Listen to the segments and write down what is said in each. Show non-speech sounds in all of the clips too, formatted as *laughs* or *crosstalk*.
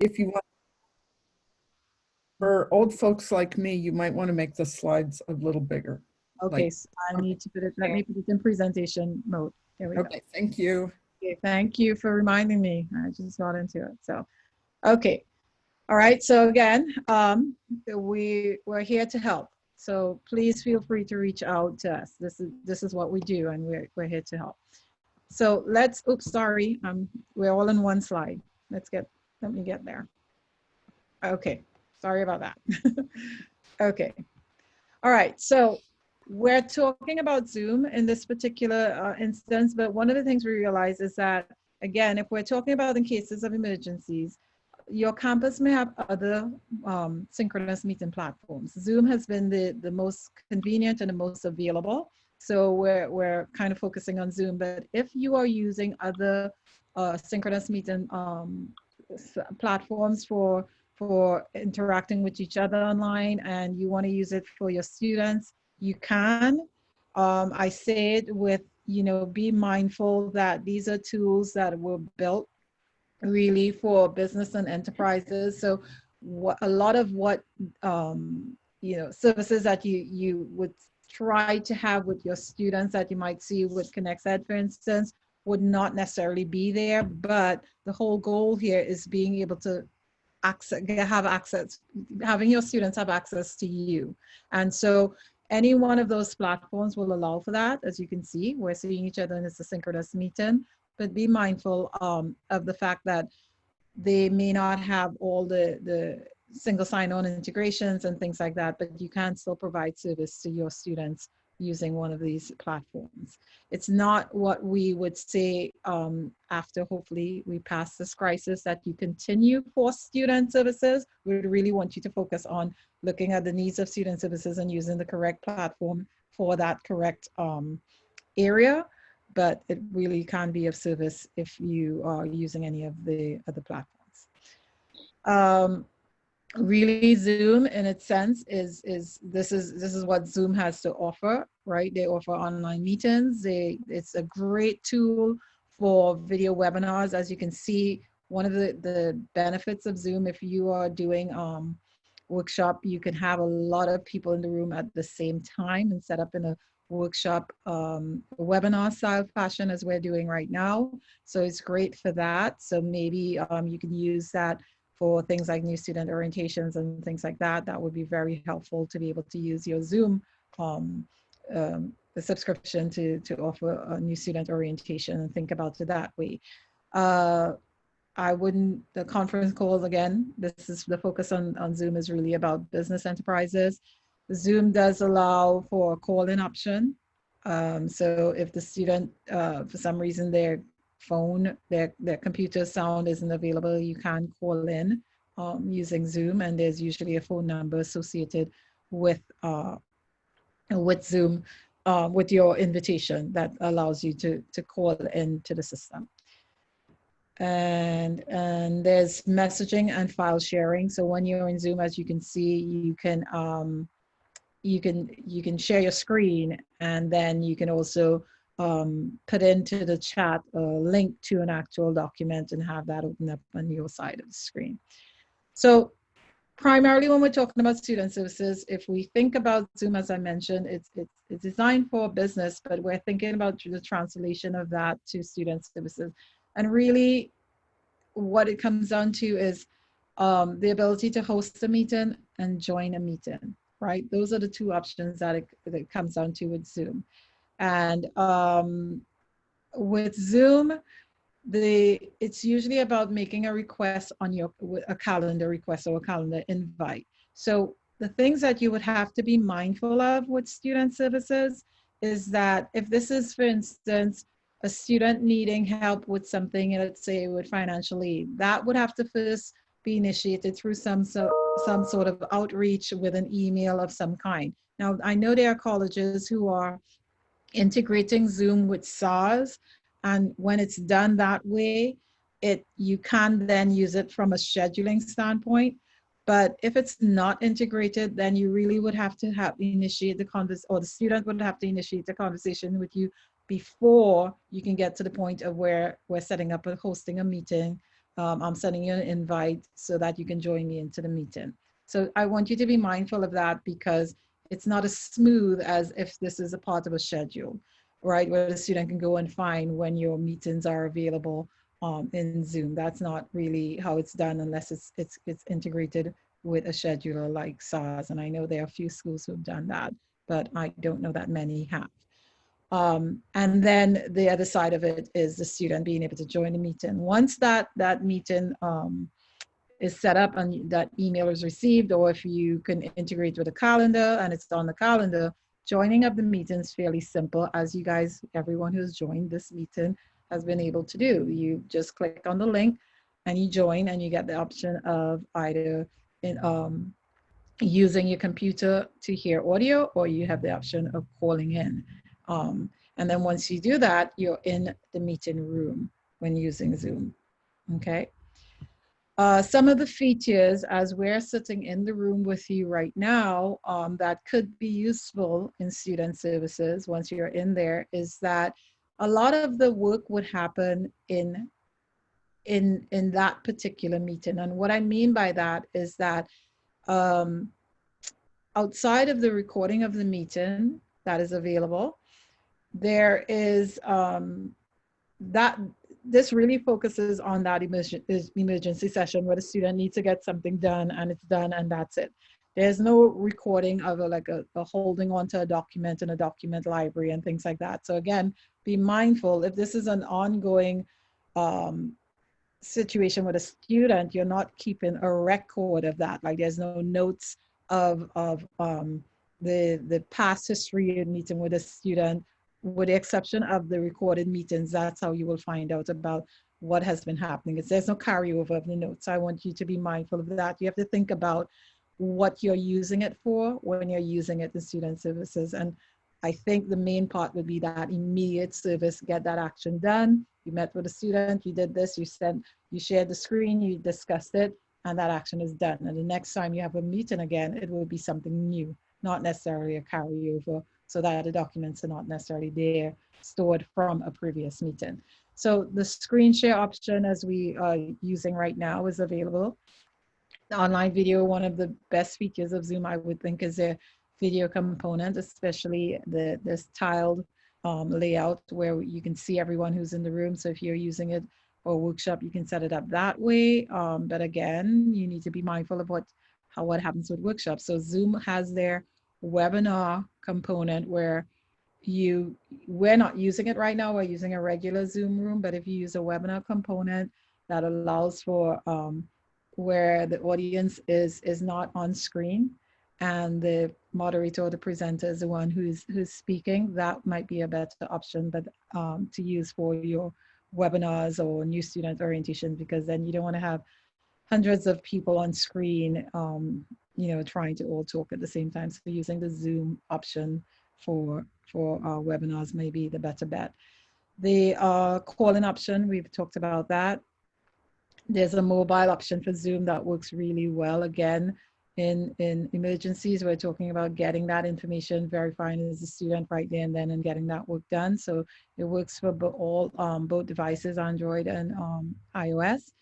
if you want, for old folks like me, you might want to make the slides a little bigger. Okay, Like- so I need to put it, let me put it in presentation mode. There we go. Okay, thank you. Okay, thank you for reminding me. I just got into it. So, okay. All right. So again, um, we we're here to help. So please feel free to reach out to us. This is this is what we do, and we're we're here to help. So let's. Oops, sorry. Um, we're all in one slide. Let's get. Let me get there. Okay. Sorry about that. *laughs* okay. All right. So we're talking about Zoom in this particular uh, instance, but one of the things we realize is that, again, if we're talking about in cases of emergencies, your campus may have other um, synchronous meeting platforms. Zoom has been the, the most convenient and the most available. So we're, we're kind of focusing on Zoom, but if you are using other uh, synchronous meeting um, platforms for, for interacting with each other online and you wanna use it for your students, you can. Um, I say it with, you know, be mindful that these are tools that were built really for business and enterprises. So what, a lot of what, um, you know, services that you, you would try to have with your students that you might see with ConexEd, for instance, would not necessarily be there. But the whole goal here is being able to access, have access, having your students have access to you. And so any one of those platforms will allow for that. As you can see, we're seeing each other in this synchronous meeting, but be mindful um, of the fact that they may not have all the, the single sign-on integrations and things like that, but you can still provide service to your students using one of these platforms. It's not what we would say um, after hopefully we pass this crisis that you continue for student services. We would really want you to focus on looking at the needs of student services and using the correct platform for that correct um, area. But it really can be of service if you are using any of the other platforms. Um, really zoom in its sense is is this is this is what zoom has to offer right? They offer online meetings. They it's a great tool for video webinars. As you can see one of the the benefits of zoom if you are doing um workshop you can have a lot of people in the room at the same time and set up in a workshop um, webinar style fashion as we're doing right now. So it's great for that. So maybe um, you can use that for things like new student orientations and things like that, that would be very helpful to be able to use your Zoom um, um, subscription to, to offer a new student orientation and think about it that way. Uh, I wouldn't, the conference calls again, this is the focus on, on Zoom is really about business enterprises. Zoom does allow for a call-in option. Um, so if the student, uh, for some reason, their phone, their, their computer sound isn't available, you can call in um, using Zoom and there's usually a phone number associated with, uh, with Zoom, uh, with your invitation that allows you to, to call into the system. And, and there's messaging and file sharing. So when you're in Zoom, as you can see, you can, um, you can, you can share your screen and then you can also um, put into the chat a link to an actual document and have that open up on your side of the screen. So primarily when we're talking about student services, if we think about Zoom, as I mentioned, it's, it's, it's designed for business, but we're thinking about the translation of that to student services. And really what it comes down to is um, the ability to host a meeting and join a meeting, right? Those are the two options that it, that it comes down to with Zoom. And um, with Zoom, the it's usually about making a request on your a calendar request or a calendar invite. So the things that you would have to be mindful of with student services is that if this is, for instance, a student needing help with something, let's say with financial aid, that would have to first be initiated through some so, some sort of outreach with an email of some kind. Now, I know there are colleges who are integrating Zoom with SARS. And when it's done that way, it you can then use it from a scheduling standpoint. But if it's not integrated, then you really would have to have initiate the convers or the student would have to initiate the conversation with you before you can get to the point of where we're setting up a hosting a meeting um, I'm sending you an invite so that you can join me into the meeting. So I want you to be mindful of that because it's not as smooth as if this is a part of a schedule, right? Where the student can go and find when your meetings are available um, in Zoom. That's not really how it's done unless it's, it's, it's integrated with a scheduler like SARS. And I know there are a few schools who've done that, but I don't know that many have. Um, and then the other side of it is the student being able to join the meeting. Once that, that meeting um, is set up and that email is received, or if you can integrate with a calendar and it's on the calendar, joining up the meeting is fairly simple as you guys, everyone who's joined this meeting has been able to do. You just click on the link and you join and you get the option of either in, um, using your computer to hear audio or you have the option of calling in. Um, and then once you do that, you're in the meeting room when using Zoom, okay? Uh, some of the features as we're sitting in the room with you right now um, that could be useful in student services once you're in there is that a lot of the work would happen in in in that particular meeting. And what i mean by that is that um, outside of the recording of the meeting that is available there is um, that this really focuses on that emergency, session where the student needs to get something done and it's done and that's it. There's no recording of a, like a, a holding onto a document in a document library and things like that. So again, be mindful if this is an ongoing um, situation with a student, you're not keeping a record of that. Like there's no notes of, of um, the, the past history of meeting with a student with the exception of the recorded meetings, that's how you will find out about what has been happening. It's, there's no carryover of the notes. I want you to be mindful of that. You have to think about what you're using it for when you're using it in student services. And I think the main part would be that immediate service, get that action done. You met with a student, you did this, you sent, you shared the screen, you discussed it, and that action is done. And the next time you have a meeting again, it will be something new, not necessarily a carryover so that the documents are not necessarily there stored from a previous meeting. So the screen share option as we are using right now is available. The online video, one of the best features of Zoom, I would think is a video component, especially the this tiled um, layout where you can see everyone who's in the room. So if you're using it for workshop, you can set it up that way. Um, but again, you need to be mindful of what how what happens with workshops. So Zoom has their webinar component where you, we're not using it right now, we're using a regular Zoom room, but if you use a webinar component that allows for um, where the audience is, is not on screen and the moderator or the presenter is the one who's, who's speaking, that might be a better option but um, to use for your webinars or new student orientation because then you don't want to have hundreds of people on screen um, you know, trying to all talk at the same time. So using the Zoom option for, for our webinars may be the better bet. The uh, call-in option, we've talked about that. There's a mobile option for Zoom that works really well. Again, in, in emergencies, we're talking about getting that information, verifying as a student right there and then and getting that work done. So it works for all um, both devices, Android and um, iOS.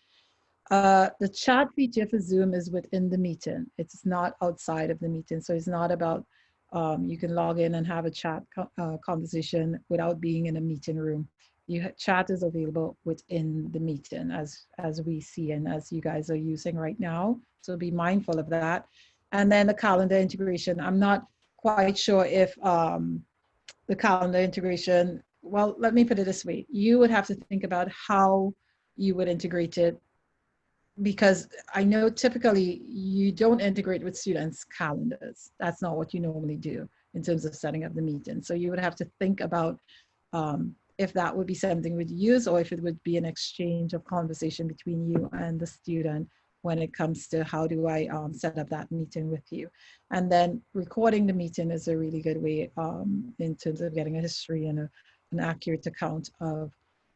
Uh, the chat feature for Zoom is within the meeting. It's not outside of the meeting. So it's not about, um, you can log in and have a chat co uh, conversation without being in a meeting room. You chat is available within the meeting as, as we see and as you guys are using right now. So be mindful of that. And then the calendar integration. I'm not quite sure if um, the calendar integration, well, let me put it this way. You would have to think about how you would integrate it because I know typically you don't integrate with students' calendars. That's not what you normally do in terms of setting up the meeting. So you would have to think about um, if that would be something we'd use or if it would be an exchange of conversation between you and the student when it comes to how do I um, set up that meeting with you. And then recording the meeting is a really good way um, in terms of getting a history and a, an accurate account of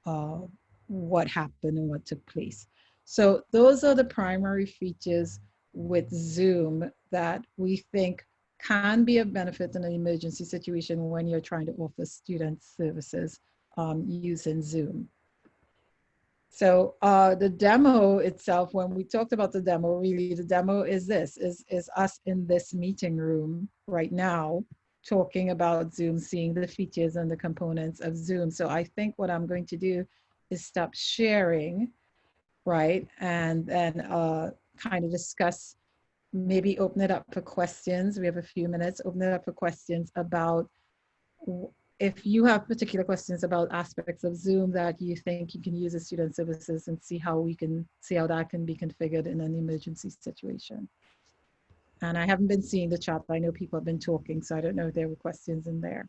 uh, what happened and what took place. So those are the primary features with Zoom that we think can be of benefit in an emergency situation when you're trying to offer student services um, using Zoom. So uh, the demo itself, when we talked about the demo, really the demo is this, is, is us in this meeting room right now, talking about Zoom, seeing the features and the components of Zoom. So I think what I'm going to do is stop sharing, right? And then uh, kind of discuss, maybe open it up for questions. We have a few minutes, open it up for questions about if you have particular questions about aspects of Zoom that you think you can use as student services and see how we can, see how that can be configured in an emergency situation. And I haven't been seeing the chat. I know people have been talking, so I don't know if there were questions in there.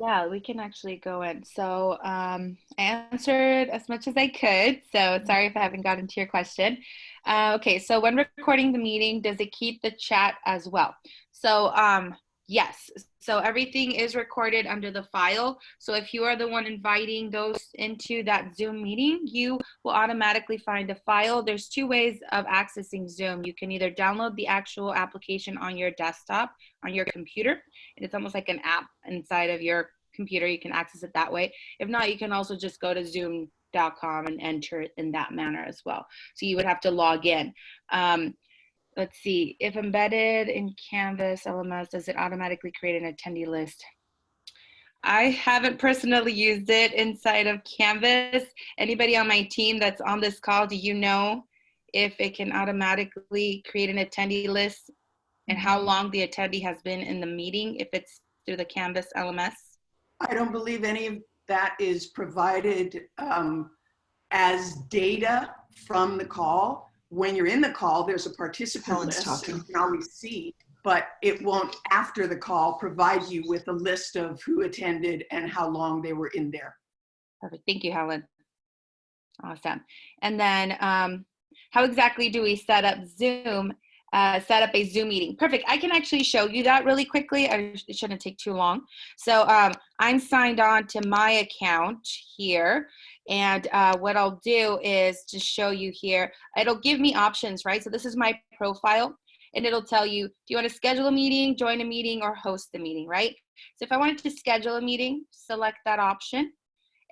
Yeah, we can actually go in. So um, I answered as much as I could. So sorry if I haven't gotten to your question. Uh, okay, so when recording the meeting, does it keep the chat as well? So um, yes, so everything is recorded under the file. So if you are the one inviting those into that Zoom meeting, you will automatically find a file. There's two ways of accessing Zoom. You can either download the actual application on your desktop, on your computer, and it's almost like an app inside of your computer. You can access it that way. If not, you can also just go to zoom.com and enter it in that manner as well. So you would have to log in. Um, let's see, if embedded in Canvas LMS, does it automatically create an attendee list? I haven't personally used it inside of Canvas. Anybody on my team that's on this call, do you know if it can automatically create an attendee list and how long the attendee has been in the meeting if it's through the Canvas LMS? I don't believe any of that is provided um, as data from the call. When you're in the call, there's a participant Helen's list talking. you can always see, but it won't, after the call, provide you with a list of who attended and how long they were in there. Perfect. Thank you, Helen. Awesome. And then um, how exactly do we set up Zoom, uh, set up a Zoom meeting? Perfect. I can actually show you that really quickly. I, it shouldn't take too long. So um, I'm signed on to my account here. And uh, what I'll do is just show you here. It'll give me options, right? So this is my profile. And it'll tell you, do you want to schedule a meeting, join a meeting, or host the meeting, right? So if I wanted to schedule a meeting, select that option.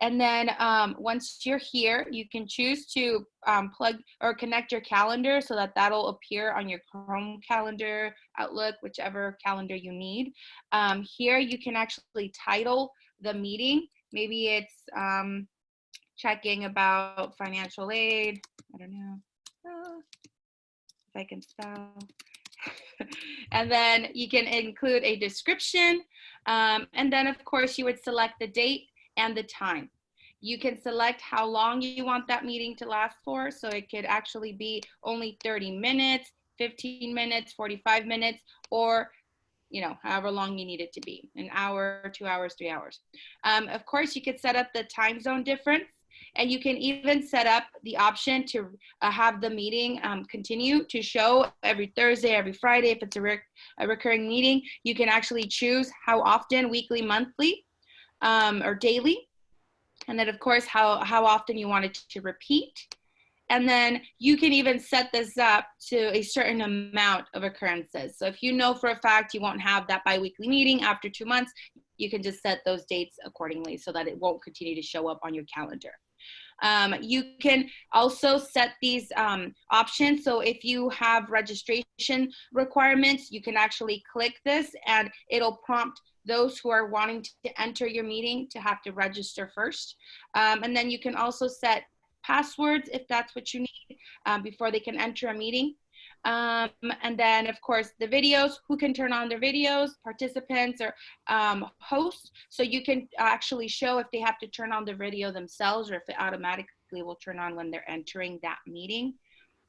And then um, once you're here, you can choose to um, plug or connect your calendar so that that'll appear on your Chrome calendar, Outlook, whichever calendar you need. Um, here you can actually title the meeting. Maybe it's um, checking about financial aid. I don't know. Ah, if I can spell. *laughs* and then you can include a description. Um, and then of course you would select the date and the time. You can select how long you want that meeting to last for. So it could actually be only 30 minutes, 15 minutes, 45 minutes, or you know, however long you need it to be, an hour, two hours, three hours. Um, of course, you could set up the time zone difference and you can even set up the option to uh, have the meeting um, continue to show every Thursday, every Friday. If it's a, rec a recurring meeting, you can actually choose how often, weekly, monthly, um, or daily. And then of course, how, how often you want it to repeat. And then you can even set this up to a certain amount of occurrences. So if you know for a fact you won't have that biweekly meeting after two months, you can just set those dates accordingly so that it won't continue to show up on your calendar. Um, you can also set these um, options. So if you have registration requirements, you can actually click this and it'll prompt those who are wanting to enter your meeting to have to register first. Um, and then you can also set passwords if that's what you need um, before they can enter a meeting. Um, and then of course the videos, who can turn on their videos, participants or um, hosts. So you can actually show if they have to turn on the video themselves or if it automatically will turn on when they're entering that meeting.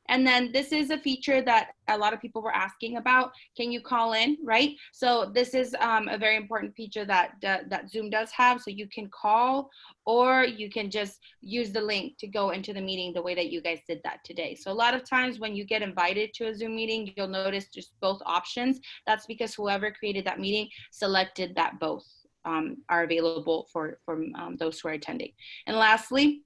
And then this is a feature that a lot of people were asking about. Can you call in, right? So this is um, a very important feature that, that, that Zoom does have. So you can call or you can just use the link to go into the meeting the way that you guys did that today. So a lot of times when you get invited to a Zoom meeting, you'll notice just both options. That's because whoever created that meeting selected that both um, are available for, for um, those who are attending. And lastly,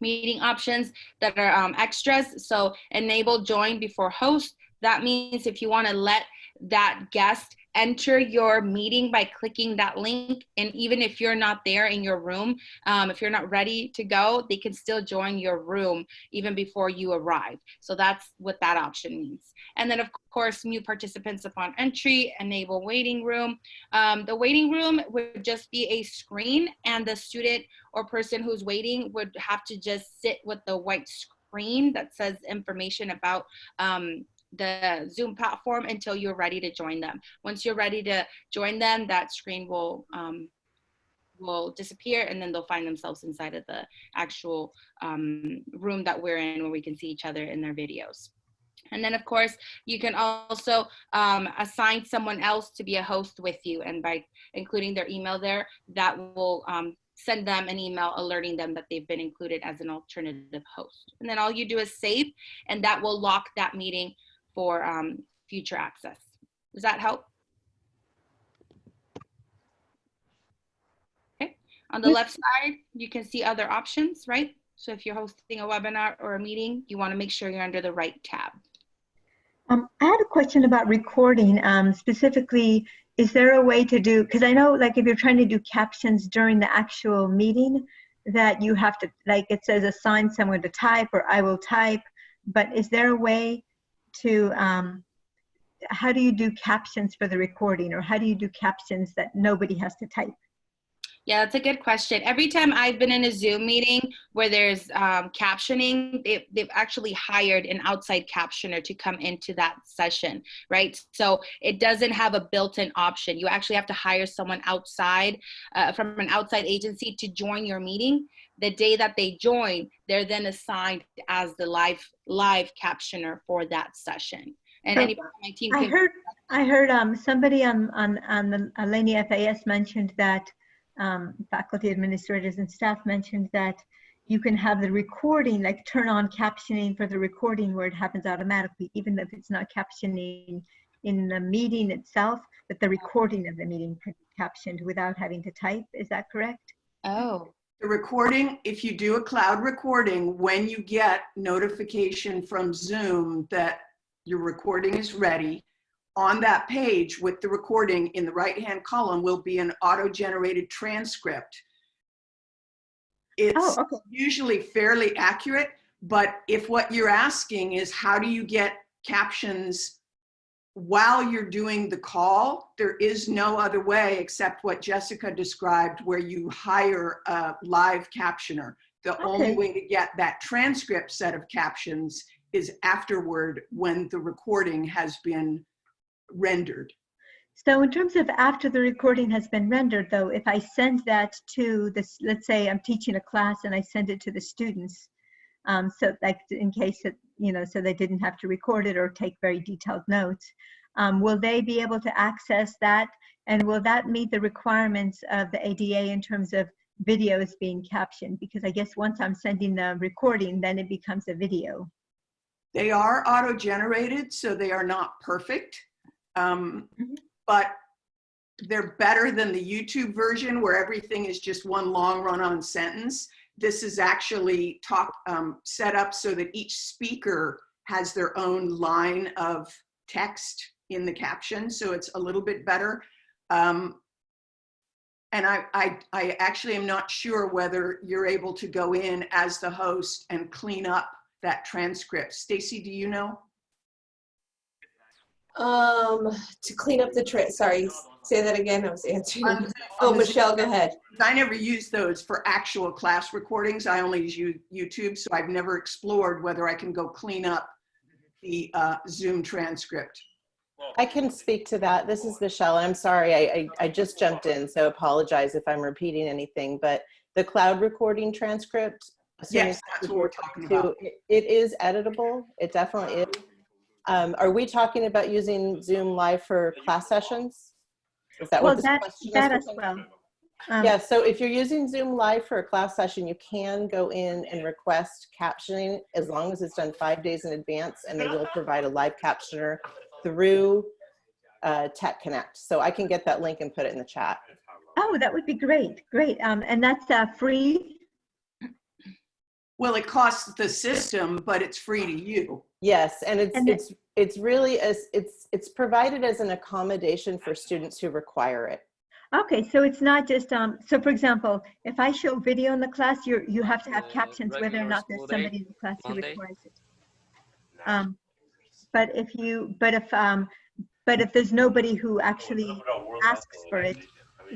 meeting options that are um, extras. So enable join before host. That means if you want to let that guest enter your meeting by clicking that link. And even if you're not there in your room, um, if you're not ready to go, they can still join your room even before you arrive. So that's what that option means. And then of course, new participants upon entry, enable waiting room. Um, the waiting room would just be a screen and the student or person who's waiting would have to just sit with the white screen that says information about um, the Zoom platform until you're ready to join them. Once you're ready to join them, that screen will um, will disappear and then they'll find themselves inside of the actual um, room that we're in where we can see each other in their videos. And then of course, you can also um, assign someone else to be a host with you. And by including their email there, that will um, send them an email alerting them that they've been included as an alternative host. And then all you do is save and that will lock that meeting for um, future access. Does that help? Okay, on the left side, you can see other options, right? So if you're hosting a webinar or a meeting, you wanna make sure you're under the right tab. Um, I had a question about recording. Um, specifically, is there a way to do, because I know like if you're trying to do captions during the actual meeting, that you have to, like it says assign someone to type or I will type, but is there a way to, um, how do you do captions for the recording or how do you do captions that nobody has to type? Yeah, that's a good question. Every time I've been in a Zoom meeting where there's um, captioning, they've, they've actually hired an outside captioner to come into that session, right? So it doesn't have a built-in option. You actually have to hire someone outside uh, from an outside agency to join your meeting. The day that they join, they're then assigned as the live live captioner for that session. And anybody on my team I heard, I heard um, somebody on, on, on the Alenia FAS mentioned that um, faculty administrators and staff mentioned that you can have the recording, like turn on captioning for the recording where it happens automatically, even if it's not captioning in the meeting itself, but the recording of the meeting could be captioned without having to type. Is that correct? Oh, The recording, if you do a cloud recording, when you get notification from Zoom that your recording is ready, on that page with the recording in the right-hand column will be an auto-generated transcript. It's Oh, okay. usually fairly accurate, but if what you're asking is how do you get captions while you're doing the call, there is no other way except what Jessica described where you hire a live captioner. The only way to get that transcript set of captions is afterward when the recording has been rendered. So in terms of after the recording has been rendered, though, if I send that to this, let's say I'm teaching a class and I send it to the students, um, so like in case it, you know, so they didn't have to record it or take very detailed notes, um, will they be able to access that? And will that meet the requirements of the ADA in terms of videos being captioned? Because I guess once I'm sending the recording, then it becomes a video. They are auto-generated, so they are not perfect. Um, Mhm. But they're better than the YouTube version where everything is just one long run-on sentence. This is actually talk, um, set up so that each speaker has their own line of text in the caption, so it's a little bit better. Um, and I, I, I actually am not sure whether you're able to go in as the host and clean up that transcript. Stacy, do you know? Um, to clean up the tra, sorry, say that again, I was answering. On- Oh, on the- Michelle, go ahead. I never use those for actual class recordings. I only use YouTube, so I've never explored whether I can go clean up the uh, Zoom transcript. I can speak to that. This is Michelle. I'm sorry, I, I, I just jumped in, so apologize if I'm repeating anything, but the cloud recording transcript. as Yes, that's what we're talking to- about. it- It is editable. It definitely is. Um, are we talking about using Zoom Live for class sessions? Is that Well, what this that, question is? that as well. Um, Yeah, so if you're using Zoom Live for a class session, you can go in and request captioning as long as it's done five days in advance, and they will provide a live captioner through uh, Tech Connect. So I can get that link and put it in the chat. Oh, that would be great, great. Um, and that's uh, free? Well, it costs the system, but it's free to you. Yes, and it's And it's It's really as, it's, it's provided as an accommodation for students who require it. Okay, so it's not just, um, so for example, if I show video in the class, you're, you have to have Uh, captions whether or not there's day, somebody in the class who requires it. Um, but if you, but if, um, but if there's nobody who actually asks for it,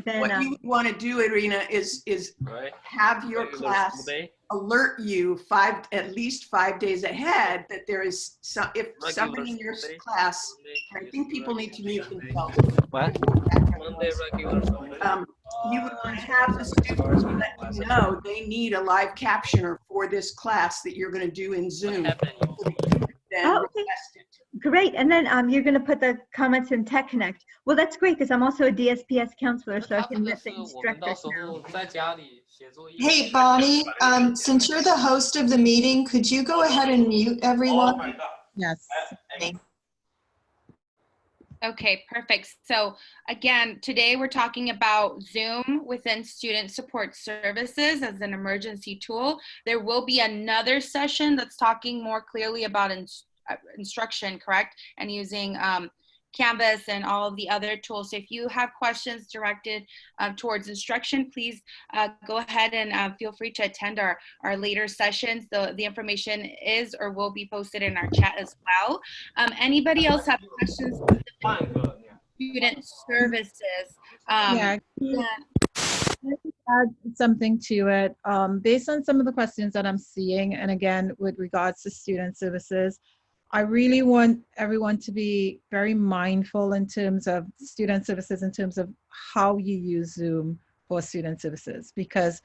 then, What um, you want to do, Irina, is, is Right? have your class day, alert you five, at least five days ahead that there is some, if Regular somebody in your Sunday, class, Sunday, I think people need to mute themselves. What? Um, you would want to have the students let you know they need a live captioner for this class that you're going to do in Zoom. Oh, okay. Great. And then um, you're going to put the comments in Tech Connect. Well, that's great because I'm also a DSPS counselor, so I can let the instructors know. Hey, Bonnie, um, since you're the host of the meeting, could you go ahead and mute everyone? Yes. Okay, perfect. So again, today we're talking about Zoom within Student Support Services as an emergency tool. There will be another session that's talking more clearly about uh, instruction, correct? And using um, Canvas and all of the other tools. So if you have questions directed uh, towards instruction, please uh, go ahead and uh, feel free to attend our, our later sessions. The, the information is or will be posted in our chat as well. Um, anybody else have questions student services. Um, Yeah. yeah. add something to it um, based on some of the questions that I'm seeing, and again with regards to student services. I really want everyone to be very mindful in terms of student services, in terms of how you use Zoom for student services, because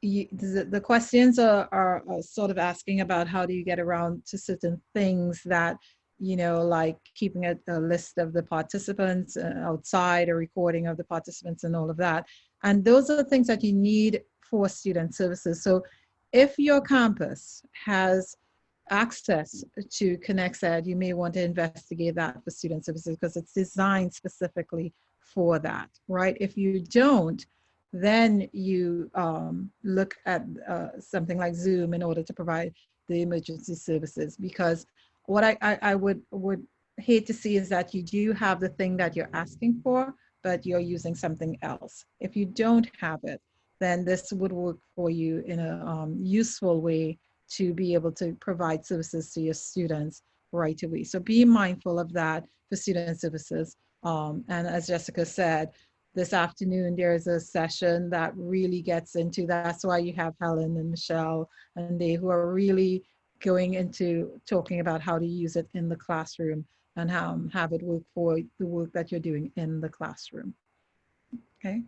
you, the, the questions are, are, are sort of asking about how do you get around to certain things that you know, like keeping a, a list of the participants uh, outside, a recording of the participants, and all of that. And those are the things that you need for student services. So if your campus has access to ConexEd, you may want to investigate that for student services because it's designed specifically for that, right? If you don't, then you um, look at uh, something like Zoom in order to provide the emergency services because what I, I, I would would hate to see is that you do have the thing that you're asking for, but you're using something else. If you don't have it, then this would work for you in a um, useful way to be able to provide services to your students right away. So be mindful of that for student services. Um, and as Jessica said, this afternoon there is a session that really gets into that's why you have Helen and Michelle and they who are really going into talking about how to use it in the classroom and how um, have it work for the work that you're doing in the classroom. Okay.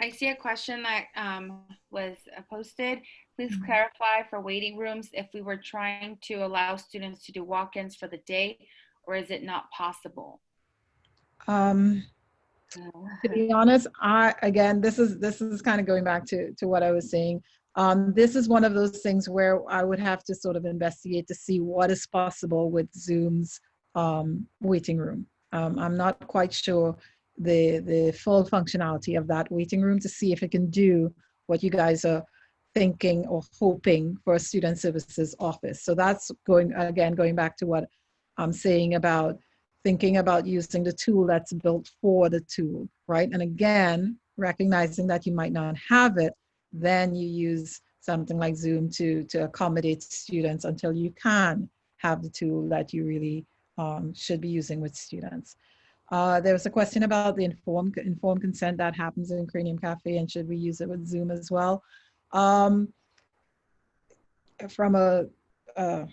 I see a question that um, was posted. Please Mhm. clarify for waiting rooms if we were trying to allow students to do walk-ins for the day, or is it not possible? Um, to be honest, I again, this is this is kind of going back to to what I was saying. Um, this is one of those things where I would have to sort of investigate to see what is possible with Zoom's um, waiting room. Um, I'm not quite sure the the full functionality of that waiting room to see if it can do what you guys are thinking or hoping for a student services office. So that's going again going back to what I'm saying about thinking about using the tool that's built for the tool, right? And again, recognizing that you might not have it, then you use something like Zoom to, to accommodate students until you can have the tool that you really um, should be using with students. Uh, there was a question about the informed, informed consent that happens in Cranium Cafe and should we use it with Zoom as well? Um, from a, uh,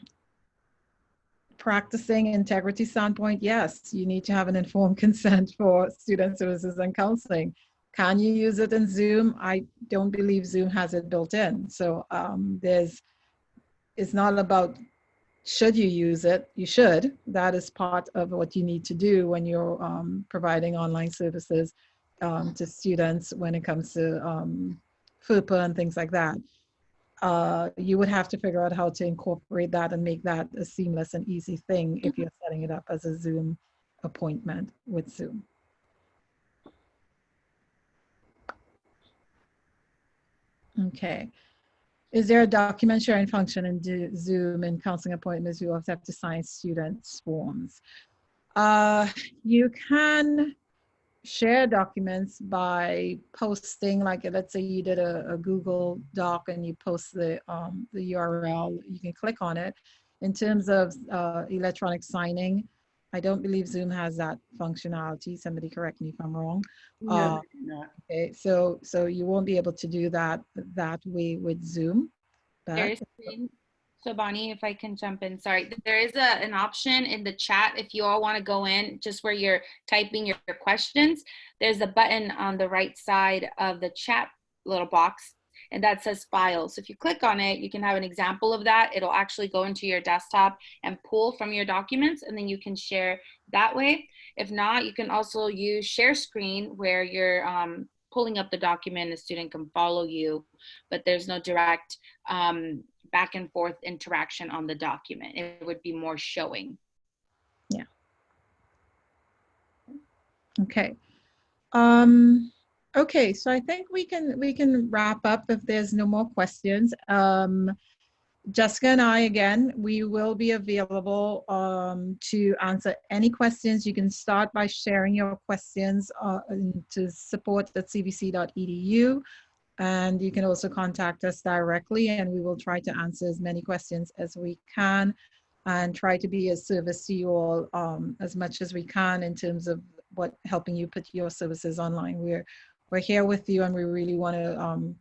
practicing integrity standpoint, yes, you need to have an informed *laughs* consent for student services and counseling. Can you use it in Zoom? I don't believe Zoom has it built in. So um, there's, it's not about should you use it, you should. That is part of what you need to do when you're um, providing online services um, to students when it comes to um, FERPA and things like that uh, you would have to figure out how to incorporate that and make that a seamless and easy thing if you're setting it up as a Zoom appointment with Zoom. Okay. is there a document sharing function in Zoom and counseling appointments? You also have to sign students' forms. Uh, you can share documents by posting, like let's say you did a, a Google Doc and you post the um, the URL. You can click on it. In terms of uh, electronic signing, I don't believe Zoom has that functionality. Somebody correct me if I'm wrong. No, Uh, not. Okay, so so you won't be able to do that that way with Zoom. but- There is, so Bonnie, if I can jump in, sorry, there is a, an option in the chat if you all want to go in, just where you're typing your, your questions. There's a button on the right side of the chat little box, and that says files. If you click on it, you can have an example of that. It'll actually go into your desktop and pull from your documents, and then you can share that way. If not, you can also use share screen where you're um, pulling up the document, the student can follow you, but there's no direct um, back and forth interaction on the document. It would be more showing. Yeah. Okay. Um, okay, so I think we can we can wrap up if there's no more questions. Um, Jessica and I, again, we will be available um, to answer any questions. You can start by sharing your questions uh, to support at cvc.edu. And you can also contact us directly and we will try to answer as many questions as we can and try to be a service to you all um, as much as we can in terms of what helping you put your services online. We're we're here with you and we really want to um,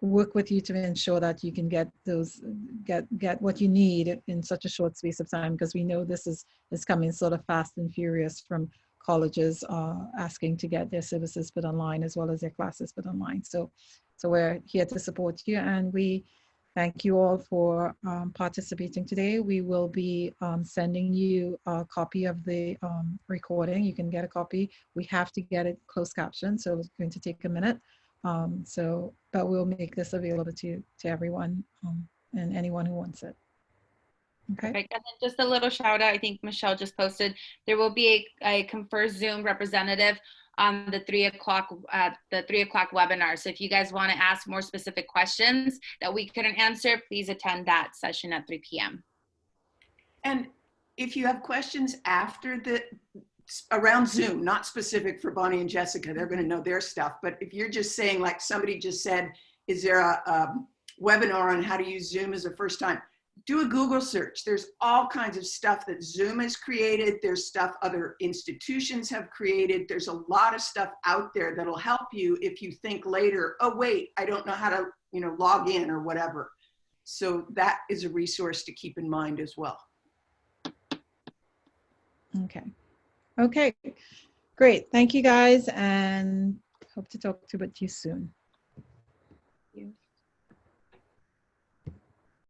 work with you to ensure that you can get those get get what you need in such a short space of time because we know this is is coming sort of fast and furious from colleges are asking to get their services put online as well as their classes put online. So so we're here to support you and we Thank you all for um, participating today. We will be um, sending you a copy of the um, recording. You can get a copy. We have to get it closed captioned, so it's going to take a minute. Um, so, but we'll make this available to to everyone um, and anyone who wants it. Okay. Perfect. And then just a little shout out, I think Michelle just posted, there will be a, a ConferZoom representative on the three o'clock, uh, the three o'clock webinar. So if you guys want to ask more specific questions that we couldn't answer, please attend that session at 3 p.m. And if you have questions after the, around Zoom, not specific for Bonnie and Jessica, they're gonna know their stuff. But if you're just saying, like somebody just said, is there a, um webinar on how to use Zoom as a first time? Do a Google search. There's all kinds of stuff that Zoom has created. There's stuff other institutions have created. There's a lot of stuff out there that'll help you if you think later, oh wait, I don't know how to, you know, log in or whatever. So that is a resource to keep in mind as well. Okay. Okay. Great. Thank you guys and hope to talk to you soon.